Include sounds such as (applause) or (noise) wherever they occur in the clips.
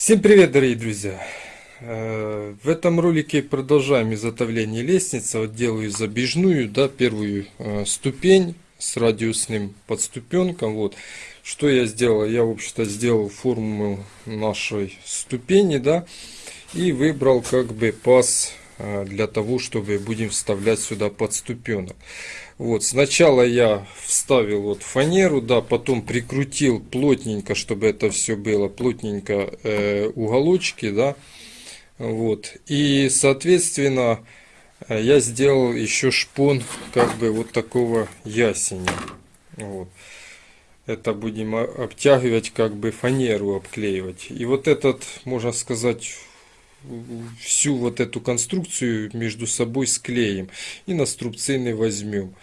Всем привет, дорогие друзья! Э, В этом ролике продолжаем изготовление лестницы. Вот делаю забежную, да, первую э, ступень с радиусным подступенком. Вот. Что я сделал? Я, в общем-то, сделал форму нашей ступени, да, и выбрал как бы паз э, для того, чтобы будем вставлять сюда подступенок. Вот, сначала я вставил вот фанеру, да, потом прикрутил плотненько, чтобы это все было плотненько э, уголочки, да, вот. И, соответственно, э, я сделал еще шпон как бы вот такого ясеня. Вот. Это будем обтягивать, как бы фанеру обклеивать. И вот этот, можно сказать, всю вот эту конструкцию между собой склеим и на струбцины возьмем.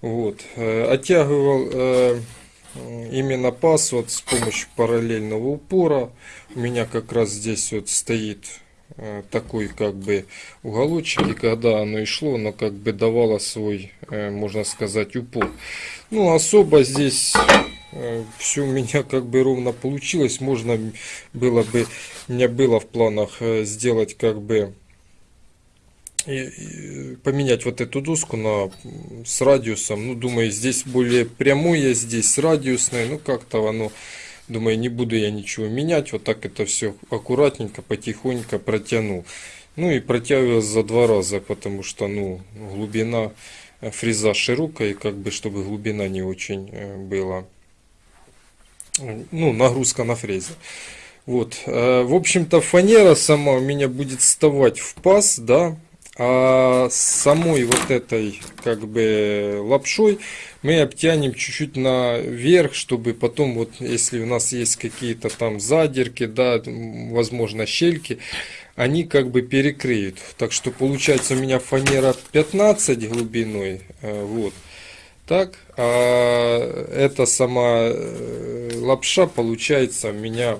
Вот. Э, оттягивал э, именно паз вот с помощью параллельного упора. У меня как раз здесь вот стоит э, такой как бы уголочек и когда оно и шло оно как бы давало свой можно сказать упор ну особо здесь все у меня как бы ровно получилось. Можно было бы у меня было в планах сделать как бы поменять вот эту доску на с радиусом. Ну думаю здесь более прямое здесь радиусное ну как-то оно думаю не буду я ничего менять. Вот так это все аккуратненько потихоньку протянул. Ну и протягивал за два раза потому что ну глубина фреза широкая как бы чтобы глубина не очень э, была ну нагрузка на фрезе вот э, в общем-то фанера сама у меня будет вставать в паз да а самой вот этой как бы лапшой мы обтянем чуть-чуть наверх, чтобы потом вот если у нас есть какие-то там задирки, да, возможно щельки, они как бы перекрыют. Так что получается у меня фанера 15 глубиной, э, вот. Так, а эта сама э, лапша получается у меня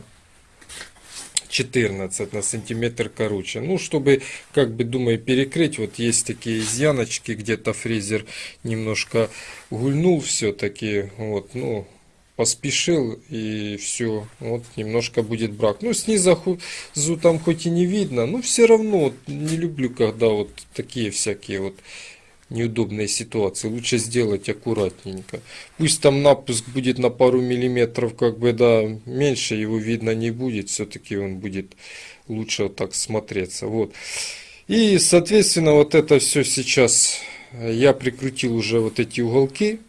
14 на сантиметр короче. Ну, чтобы, как бы, думаю, перекрыть, вот есть такие изъяночки, где-то фрезер немножко гульнул все-таки, вот, ну, поспешил и все, вот, немножко будет брак. Ну, снизу там хоть и не видно, но все равно, вот, не люблю, когда вот такие всякие вот неудобные ситуации. Лучше сделать аккуратненько. Пусть там напуск будет на пару миллиметров, как бы, да, меньше его видно не будет. Все-таки он будет лучше вот так смотреться. Вот. И, соответственно, вот это все сейчас я прикрутил уже вот эти уголки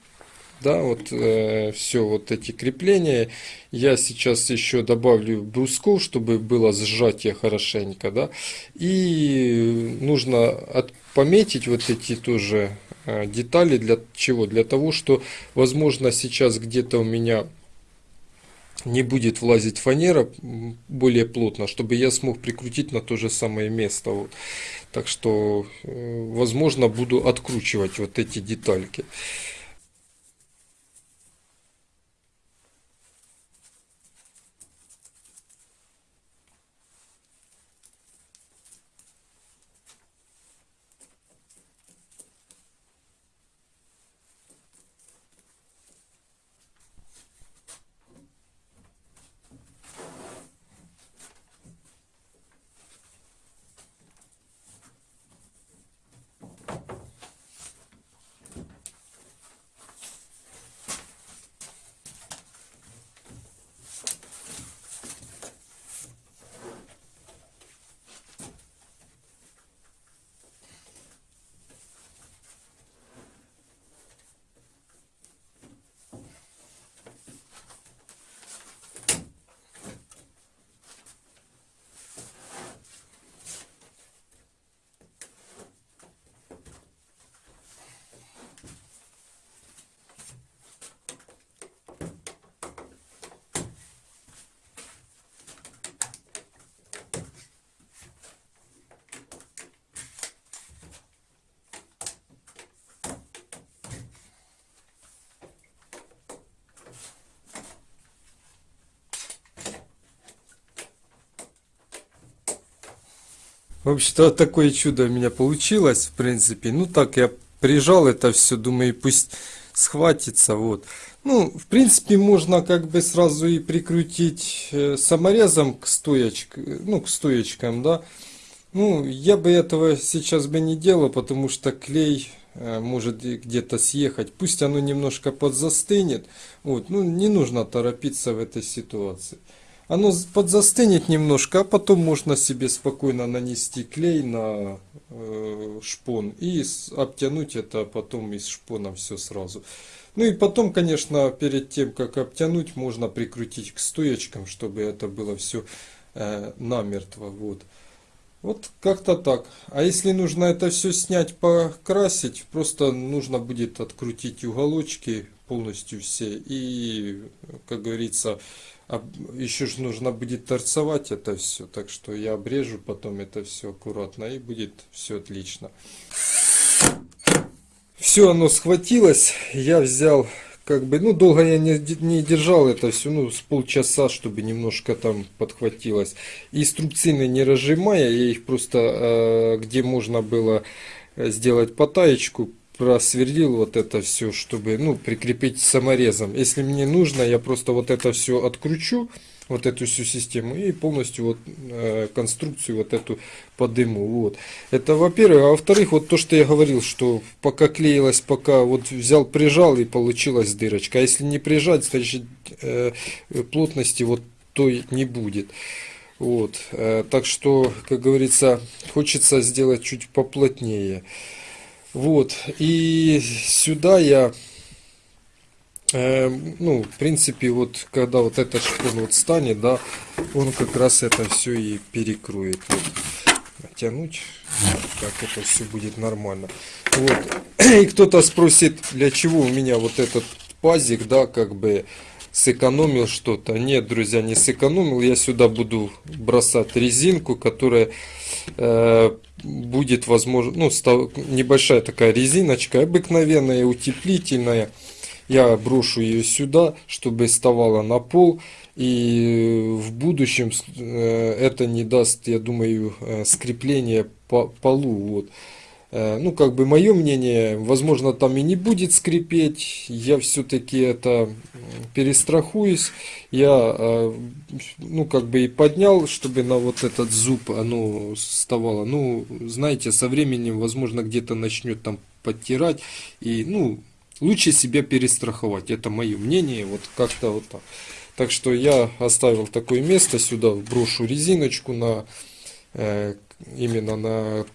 да, вот э, все вот эти крепления. Я сейчас еще добавлю брусков, чтобы было сжатие хорошенько, да. И нужно от, пометить вот эти тоже э, детали для чего? Для того, что, возможно, сейчас где-то у меня не будет влазить фанера более плотно, чтобы я смог прикрутить на то же самое место. Вот. Так что, э, возможно, буду откручивать вот эти детальки. В общем-то, такое чудо у меня получилось, в принципе. Ну, так я прижал это все, думаю, пусть схватится, вот. Ну, в принципе, можно как бы сразу и прикрутить э, саморезом к стоечкам, ну, к стоечкам, да. Ну, я бы этого сейчас бы не делал, потому что клей э, может где-то съехать. Пусть оно немножко подзастынет. Вот, ну, не нужно торопиться в этой ситуации. Оно подзастынет немножко, а потом можно себе спокойно нанести клей на э, шпон и обтянуть это потом из шпона все сразу. Ну и потом, конечно, перед тем, как обтянуть, можно прикрутить к стоечкам, чтобы это было все намертво. Вот. Вот как-то так. А если нужно это все снять, покрасить, просто нужно будет открутить уголочки полностью все. И, как говорится, еще же нужно будет торцевать это все. Так что я обрежу потом это все аккуратно и будет все отлично. Все оно схватилось, я взял, как бы, ну, долго я не, не держал это все, ну, с полчаса, чтобы немножко там подхватилось. И струбцины не разжимая, я их просто, э, где можно было э, сделать потаечку, просверлил вот это все, чтобы, ну, прикрепить саморезом. Если мне нужно, я просто вот это все откручу, вот эту всю систему и полностью вот э, конструкцию вот эту подыму. Вот. Это во-первых. А во-вторых, вот то, что я говорил, что пока клеилось, пока вот взял, прижал и получилась дырочка. А если не прижать, значит э, плотности вот той не будет. Вот. Э, так что, как говорится, хочется сделать чуть поплотнее. Вот. И сюда я Э, ну, в принципе, вот когда вот этот шпон вот станет, да, он как раз это все и перекроет. Вот. Натянуть, как это все будет нормально. Вот. И кто-то спросит, для чего у меня вот этот пазик, да, как бы сэкономил что-то. Нет, друзья, не сэкономил. Я сюда буду бросать резинку, которая будет, возможно, ну, небольшая такая резиночка, обыкновенная, утеплительная. Я брошу ее сюда, чтобы вставала на пол. И в будущем э, это не даст, я думаю, э, скрепления по полу. Вот. Э, Ну, как бы мое мнение, возможно, там и не будет скрипеть. Я все-таки это перестрахуюсь. Я, э, ну, как бы и поднял, чтобы на вот этот зуб оно вставало. Ну, знаете, со временем, возможно, где-то начнет там подтирать. И, ну, лучше себя перестраховать. Это мое мнение. Вот как-то вот так. Так что я оставил такое место сюда, брошу резиночку на э, именно на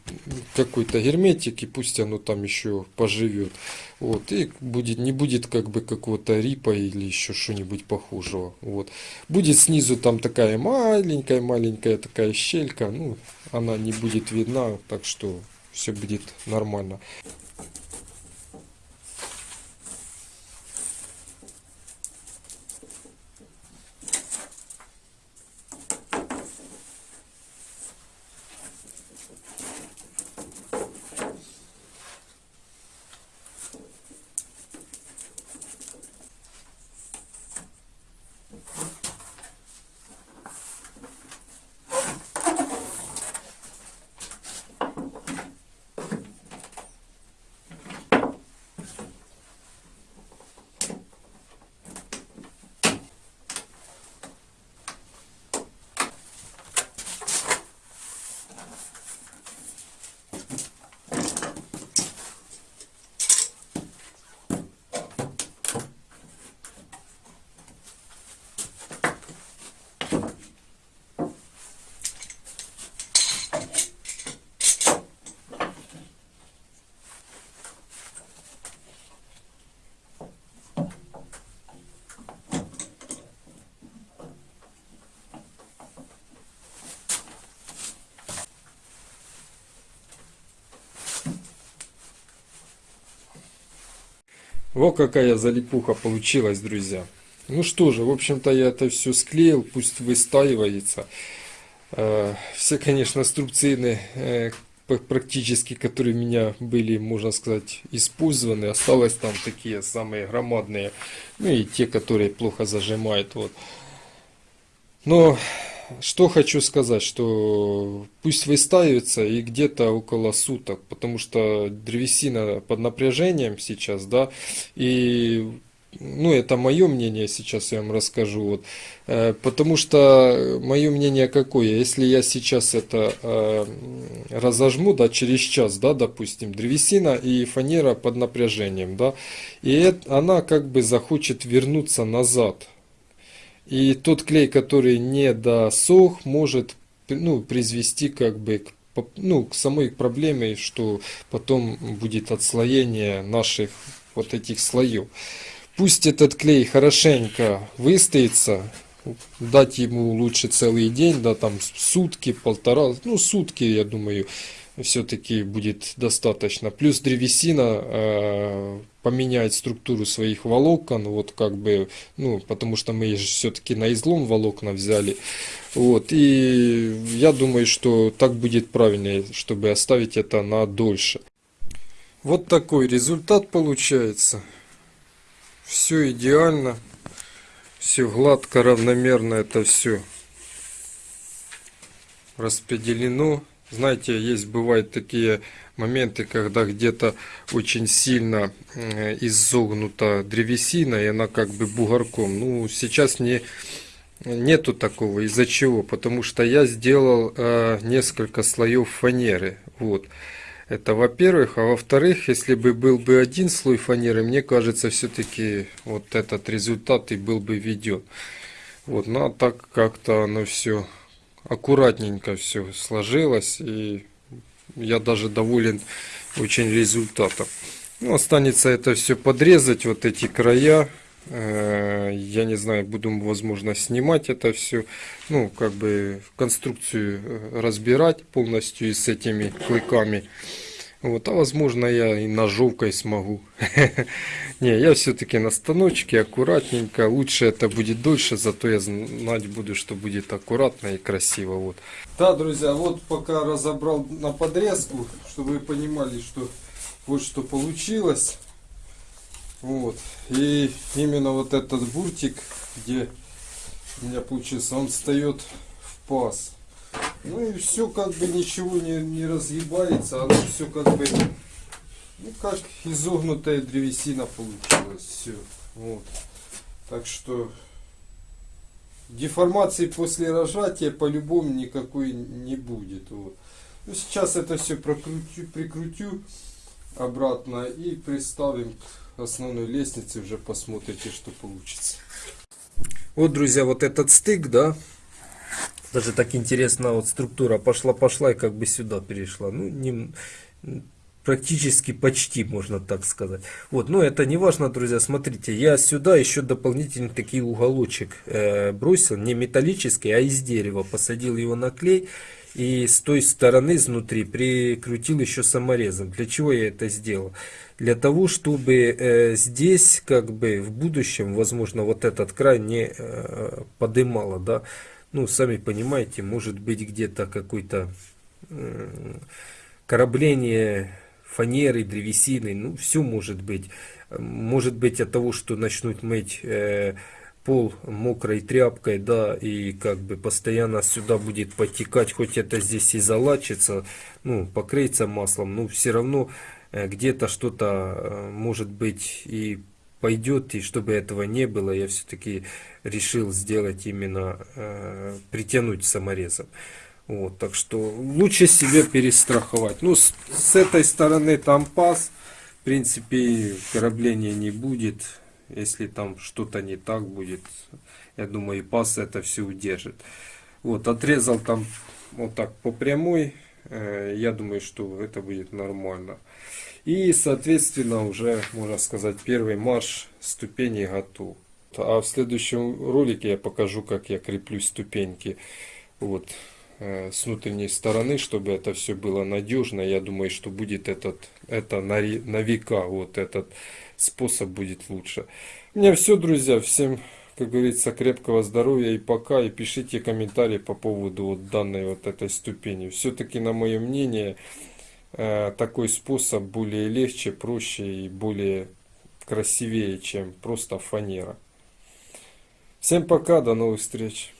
какой-то герметик, и пусть оно там еще поживет. Вот, и будет, не будет как бы какого-то рипа или еще что-нибудь похожего. Вот. Будет снизу там такая маленькая-маленькая такая щелька, ну, она не будет видна, так что все будет нормально. Вот какая залипуха получилась, друзья. Ну что же, в общем-то я это все склеил, пусть выстаивается. Э, Все, конечно, струбцины э, практически, которые у меня были, можно сказать, использованы. Осталось там такие самые громадные, ну и те, которые плохо зажимают. Вот. Но что хочу сказать, что пусть выстаивается и где-то около суток, потому что древесина под напряжением сейчас, да, и ну, это мое мнение, сейчас я вам расскажу. Вот. Э, потому что мое мнение какое? Если я сейчас это э, разожму, да, через час, да, допустим, древесина и фанера под напряжением, да, и это, она как бы захочет вернуться назад. И тот клей, который не досох, может ну, призвести как бы к, ну, к самой проблеме, что потом будет отслоение наших вот этих слоев. Пусть этот клей хорошенько выстоится, дать ему лучше целый день, да, там сутки, полтора, ну сутки, я думаю, все-таки будет достаточно. Плюс древесина э, поменяет структуру своих волокон, вот как бы, ну, потому что мы же все-таки на излом волокна взяли. Вот, и я думаю, что так будет правильнее, чтобы оставить это на дольше. Вот такой результат получается. Все идеально. Все гладко, равномерно это все распределено. Знаете, есть бывают такие моменты, когда где-то очень сильно э, изогнута древесина, и она как бы бугорком. Ну, сейчас не, нету такого. Из-за чего? Потому что я сделал э, несколько слоев фанеры. Вот. Это во-первых. А во-вторых, если бы был бы один слой фанеры, мне кажется, все-таки вот этот результат и был бы введен. Вот, ну а так как-то оно все аккуратненько все сложилось. И я даже доволен очень результатом. Ну, останется это все подрезать, вот эти края. Э, я не знаю, буду, возможно, снимать это все. Ну, как бы конструкцию э, разбирать полностью и с этими клыками. Вот, а возможно я и ножовкой смогу. (laughs) Не, я все-таки на станочке, аккуратненько. Лучше это будет дольше, зато я знать буду, что будет аккуратно и красиво. Вот. Да, друзья, вот пока разобрал на подрезку, чтобы вы понимали, что вот что получилось. Вот. И именно вот этот буртик, где у меня получился, он встает в паз. Ну и все как бы ничего не, не разъебается, оно все как бы, ну как изогнутая древесина получилась, все. Вот. Так что деформации после рожатия по-любому никакой не будет. Вот. Ну, сейчас это все прокрутю, прикрутю обратно и приставим к основной лестнице, уже посмотрите, что получится. Вот, друзья, вот этот стык, да, даже так интересно, вот структура пошла-пошла и как бы сюда перешла. Ну, не, практически почти, можно так сказать. Вот, но это не важно, друзья. Смотрите, я сюда еще дополнительный такие уголочек э, бросил, не металлический, а из дерева. Посадил его на клей и с той стороны, изнутри, прикрутил еще саморезом. Для чего я это сделал? Для того, чтобы э, здесь, как бы, в будущем, возможно, вот этот край не э, подымало, да, ну, сами понимаете, может быть где-то какой-то корабление фанеры, древесины, ну, все может быть. Может быть от того, что начнут мыть э, пол мокрой тряпкой, да, и как бы постоянно сюда будет потекать, хоть это здесь и залачится, ну, покрыться маслом, но все равно э, где-то что-то э, может быть и пойдет, и чтобы этого не было, я все-таки решил сделать именно, э, притянуть саморезом. Вот, так что лучше себе перестраховать. Ну, с, с этой стороны там пас, в принципе, корабления не будет. Если там что-то не так будет, я думаю, и пас это все удержит. Вот, отрезал там вот так по прямой. Э, я думаю, что это будет нормально. И, соответственно, уже, можно сказать, первый марш ступеней готов. А в следующем ролике я покажу, как я креплю ступеньки вот, э, с внутренней стороны, чтобы это все было надежно. Я думаю, что будет этот, это на, на века, вот этот способ будет лучше. У меня все, друзья. Всем, как говорится, крепкого здоровья и пока. И пишите комментарии по поводу вот данной вот этой ступени. Все-таки, на мое мнение, такой способ более легче, проще и более красивее, чем просто фанера. Всем пока, до новых встреч.